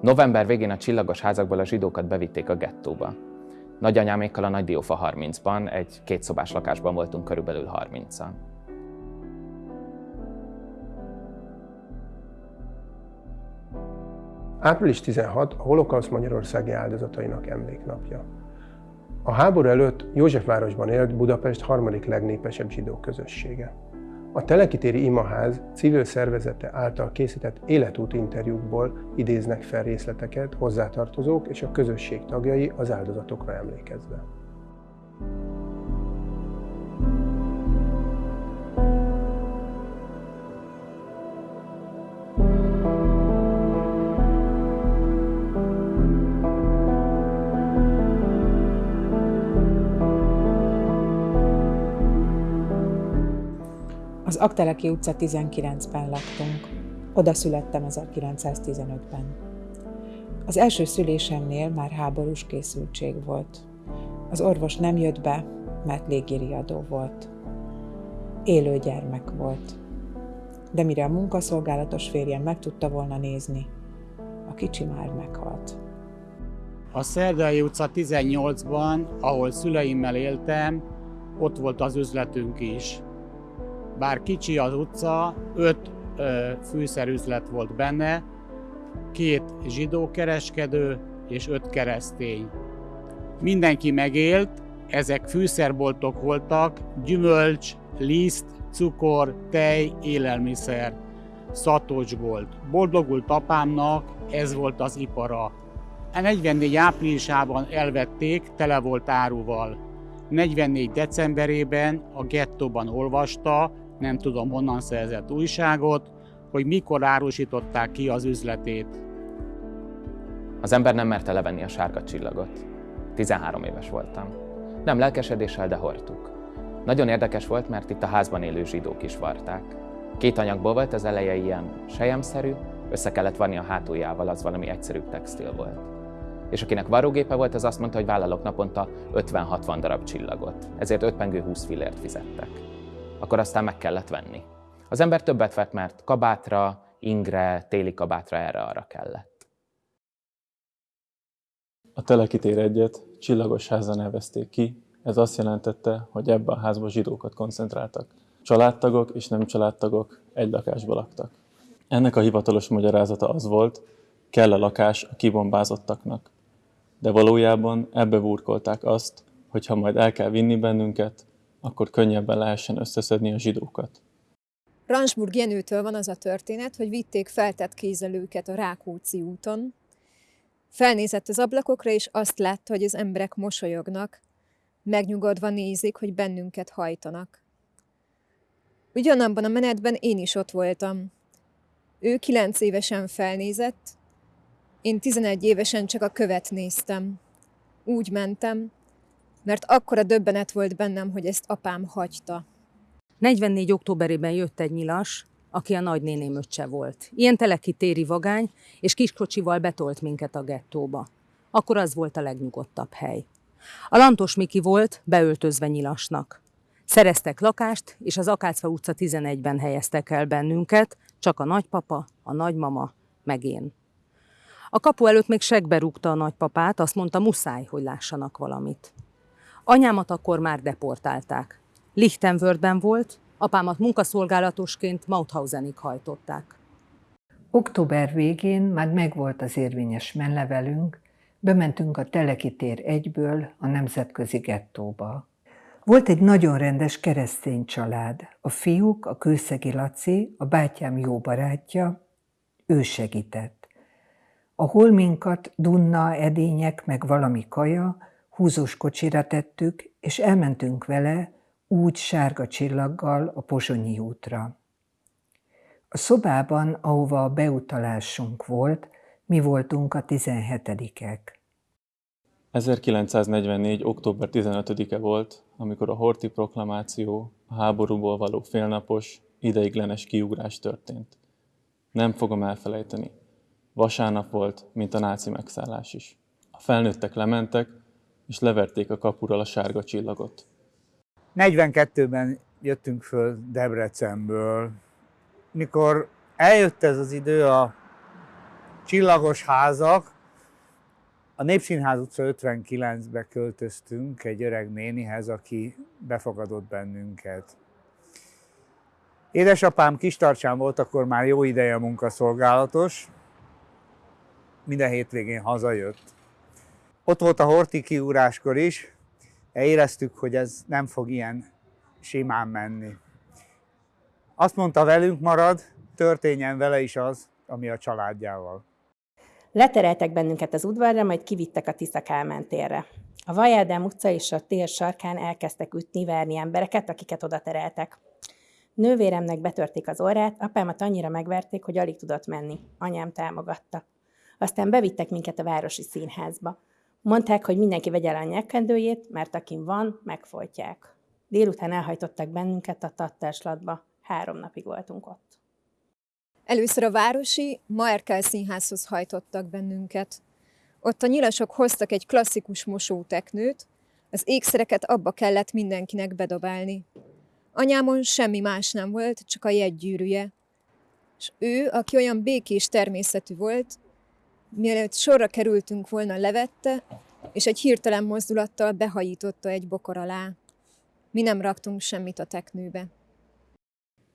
November végén a csillagos házakból a zsidókat bevitték a gettóba. Nagyanyámékkal a Nagy Diófa 30-ban, egy kétszobás lakásban voltunk körülbelül 30-an. Április 16 a holokausz magyarországi áldozatainak emléknapja. A háború előtt Józsefvárosban élt Budapest harmadik legnépesebb zsidó közössége. A Telekitéri Imaház civil szervezete által készített életút interjúkból idéznek fel részleteket hozzátartozók és a közösség tagjai az áldozatokra emlékezve. Akteleki utca 19-ben laktunk. Oda születtem 1915-ben. Az első szülésemnél már háborús készültség volt. Az orvos nem jött be, mert légiriadó volt. Élő gyermek volt. De mire a munkaszolgálatos férjem meg tudta volna nézni, a kicsi már meghalt. A Szerdai utca 18-ban, ahol szüleimmel éltem, ott volt az üzletünk is. Bár kicsi az utca, öt ö, fűszerüzlet volt benne, két zsidó kereskedő és öt keresztény. Mindenki megélt, ezek fűszerboltok voltak, gyümölcs, liszt, cukor, tej, élelmiszer, szatocs volt. Boldogult apámnak ez volt az ipara. A 44 áprilisában elvették, tele volt áruval. 44 decemberében a gettóban olvasta, nem tudom honnan szerzett újságot, hogy mikor árusították ki az üzletét. Az ember nem merte levenni a sárga csillagot. 13 éves voltam. Nem lelkesedéssel, de hordtuk. Nagyon érdekes volt, mert itt a házban élő zsidók is varták. Két anyagból volt, az eleje ilyen sejemszerű, össze kellett vanni a hátuljával, az valami egyszerű textil volt. És akinek varrógépe volt, az azt mondta, hogy vállalok naponta 50-60 darab csillagot, ezért 5 pengő 20 fillért fizettek akkor aztán meg kellett venni. Az ember többet vett, mert kabátra, ingre, téli kabátra erre-arra kellett. A telekitér egyet csillagos házra nevezték ki, ez azt jelentette, hogy ebbe a házba zsidókat koncentráltak. Családtagok és nem családtagok egy lakásba laktak. Ennek a hivatalos magyarázata az volt, kell a lakás a kibombázottaknak. De valójában ebbe burkolták azt, hogy ha majd el kell vinni bennünket, akkor könnyebben lehessen összeszedni a zsidókat. Ransburg Jenőtől van az a történet, hogy vitték feltett kézelőket a Rákóczi úton. Felnézett az ablakokra, és azt látta, hogy az emberek mosolyognak, megnyugodva nézik, hogy bennünket hajtanak. Ugyanabban a menetben én is ott voltam. Ő kilenc évesen felnézett, én tizenegy évesen csak a követ néztem. Úgy mentem, mert akkora döbbenet volt bennem, hogy ezt apám hagyta. 44. októberében jött egy nyilas, aki a nagynéném öccse volt. Ilyen telekitéri vagány, és kiskocsival betolt minket a gettóba. Akkor az volt a legnyugodtabb hely. A Lantos Miki volt, beöltözve nyilasnak. Szereztek lakást, és az Akácfa utca 11-ben helyeztek el bennünket, csak a nagypapa, a nagymama, meg én. A kapu előtt még segbe rúgta a nagypapát, azt mondta, muszáj, hogy lássanak valamit. Anyámat akkor már deportálták. Lichtenwörthben volt, apámat munkaszolgálatosként Mauthausenig hajtották. Október végén már megvolt az érvényes menlevelünk, bementünk a Teleki tér egyből a nemzetközi gettóba. Volt egy nagyon rendes keresztény család. A fiúk, a Kőszegi Laci, a bátyám jó barátja, ő segített. A holminkat, dunna, edények, meg valami kaja, húzós kocsira tettük, és elmentünk vele úgy sárga csillaggal a Pozsonyi útra. A szobában, ahova a beutalásunk volt, mi voltunk a 17-ek. 1944. október 15-e volt, amikor a Horti proklamáció, a háborúból való félnapos, ideiglenes kiugrás történt. Nem fogom elfelejteni. Vasárnap volt, mint a náci megszállás is. A felnőttek lementek, és leverték a kapural a sárga csillagot. 42-ben jöttünk föl Debrecenből. Mikor eljött ez az idő a csillagos házak. A Népszínház utca 59-be költöztünk egy öreg nénihez, aki befogadott bennünket. Édesapám kistarcsán volt, akkor már jó ideje munkaszolgálatos, minden hétvégén hazajött. Ott volt a horti kiúráskor is, éreztük, hogy ez nem fog ilyen simán menni. Azt mondta velünk marad, történjen vele is az, ami a családjával. Letereltek bennünket az udvarra, majd kivittek a Tisza Kálmán térre. A Vajádám utca és a tér sarkán elkezdtek ütni, verni embereket, akiket oda tereltek. Nővéremnek betörték az orrát, apámat annyira megverték, hogy alig tudott menni. Anyám támogatta. Aztán bevittek minket a városi színházba. Mondták, hogy mindenki vegye el a nyakkendőjét, mert akin van, megfolytják. Délután elhajtottak bennünket a tattárslatba. Három napig voltunk ott. Először a városi Maerkel színházhoz hajtottak bennünket. Ott a nyilasok hoztak egy klasszikus mosóteknőt, az ékszereket abba kellett mindenkinek bedobálni. Anyámon semmi más nem volt, csak a jegygyűrűje. És ő, aki olyan békés természetű volt, mielőtt sorra kerültünk volna, levette, és egy hirtelen mozdulattal behajította egy bokor alá. Mi nem raktunk semmit a teknőbe.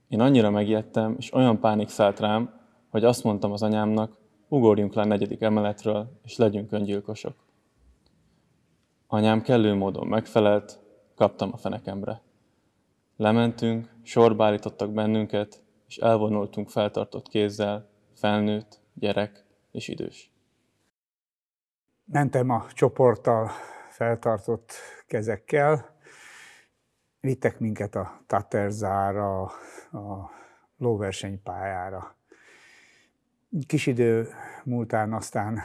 Én annyira megijedtem, és olyan pánik szállt rám, hogy azt mondtam az anyámnak, ugorjunk le a negyedik emeletről, és legyünk öngyilkosok. Anyám kellő módon megfelelt, kaptam a fenekemre. Lementünk, sorba állítottak bennünket, és elvonultunk feltartott kézzel, felnőtt, gyerek és idős. Mentem a csoporttal feltartott kezekkel, vittek minket a Taterzára, a lóversenypályára. Kis idő múltán aztán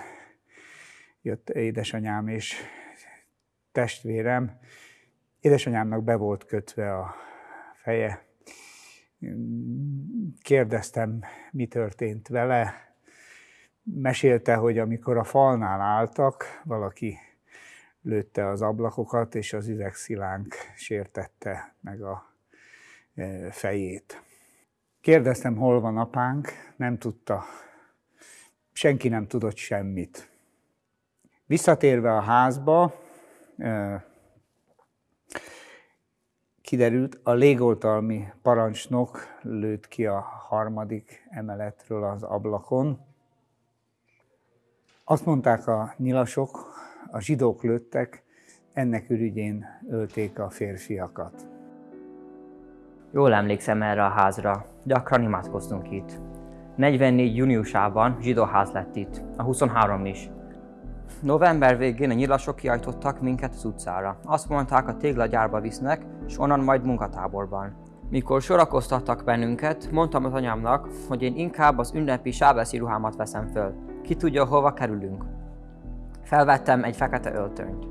jött édesanyám és testvérem. Édesanyámnak be volt kötve a feje. Kérdeztem, mi történt vele. Mesélte, hogy amikor a falnál álltak, valaki lőtte az ablakokat, és az üvegszilánk sértette meg a e, fejét. Kérdeztem, hol van apánk, nem tudta. Senki nem tudott semmit. Visszatérve a házba, e, kiderült, a légoltalmi parancsnok lőtt ki a harmadik emeletről az ablakon. Azt mondták a nyilasok, a zsidók lőttek, ennek ürügyén ölték a férfiakat. Jól emlékszem erre a házra, gyakran imádkoztunk itt. 44 júniusában zsidóház lett itt, a 23 is. November végén a nyilasok kiajtottak minket az utcára. Azt mondták, a téglagyárba visznek, és onnan majd munkatáborban. Mikor sorakoztattak bennünket, mondtam az anyámnak, hogy én inkább az ünnepi sábeszi ruhámat veszem föl. Ki tudja, hova kerülünk. Felvettem egy fekete öltönyt.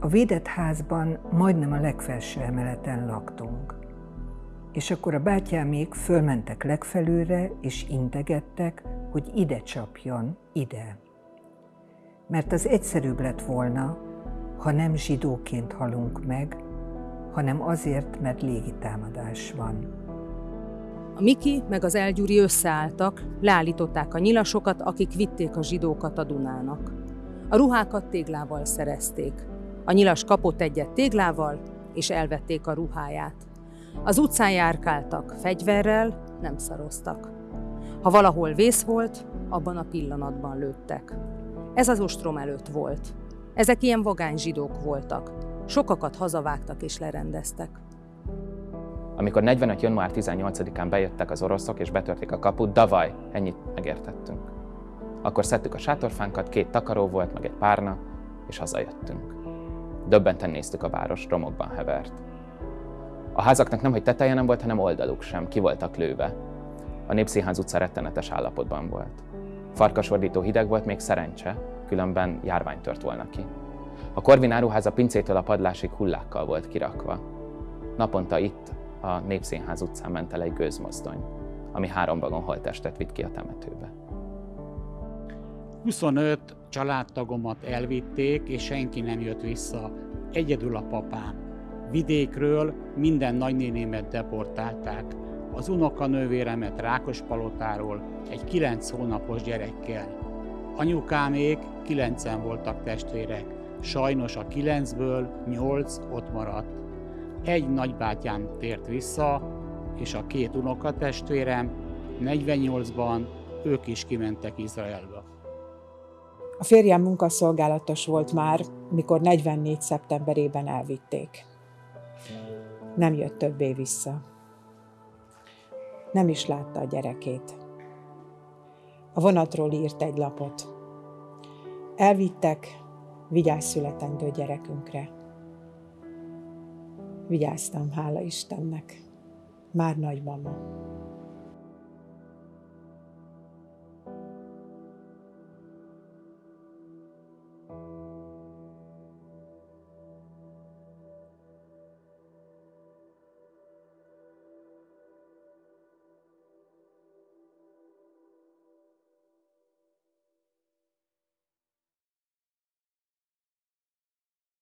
A védett házban majdnem a legfelső emeleten laktunk. És akkor a bátyámék fölmentek legfelőre, és integettek, hogy ide csapjon, ide. Mert az egyszerűbb lett volna, ha nem zsidóként halunk meg, hanem azért, mert légitámadás van. A Miki meg az Elgyuri összeálltak, leállították a nyilasokat, akik vitték a zsidókat a Dunának. A ruhákat téglával szerezték. A nyilas kapott egyet téglával, és elvették a ruháját. Az utcán járkáltak, fegyverrel, nem szaroztak. Ha valahol vész volt, abban a pillanatban lőttek. Ez az ostrom előtt volt. Ezek ilyen vagány zsidók voltak. Sokakat hazavágtak és lerendeztek. Amikor 45. január 18-án bejöttek az oroszok és betörték a kaput, davaj, ennyit megértettünk. Akkor szedtük a sátorfánkat, két takaró volt, meg egy párna, és hazajöttünk. Döbbenten néztük a város, romokban hevert. A házaknak nem, hogy teteje nem volt, hanem oldaluk sem, ki voltak lőve. A Népszínház utca rettenetes állapotban volt. Farkasordító hideg volt, még szerencse, különben járvány tört volna ki. A Korvin áruháza pincétől a padlásig hullákkal volt kirakva. Naponta itt, a Népszínház utcán ment el egy gőzmozdony, ami három vagon holttestet vitt ki a temetőbe. 25 családtagomat elvitték, és senki nem jött vissza. Egyedül a papám. Vidékről minden nagynénémet deportálták. az unokanővéremet Rákospalotáról egy kilenc hónapos gyerekkel. Anyukámék kilencen voltak testvérek, sajnos a kilencből nyolc ott maradt. Egy nagybátyám tért vissza, és a két unokatestvérem 48-ban ők is kimentek Izraelbe. A férjem munkaszolgálatos volt már, mikor 44. szeptemberében elvitték. Nem jött többé vissza. Nem is látta a gyerekét. A vonatról írt egy lapot. Elvittek, vigyázz születendő gyerekünkre. Vigyáztam, hála Istennek. Már nagymama.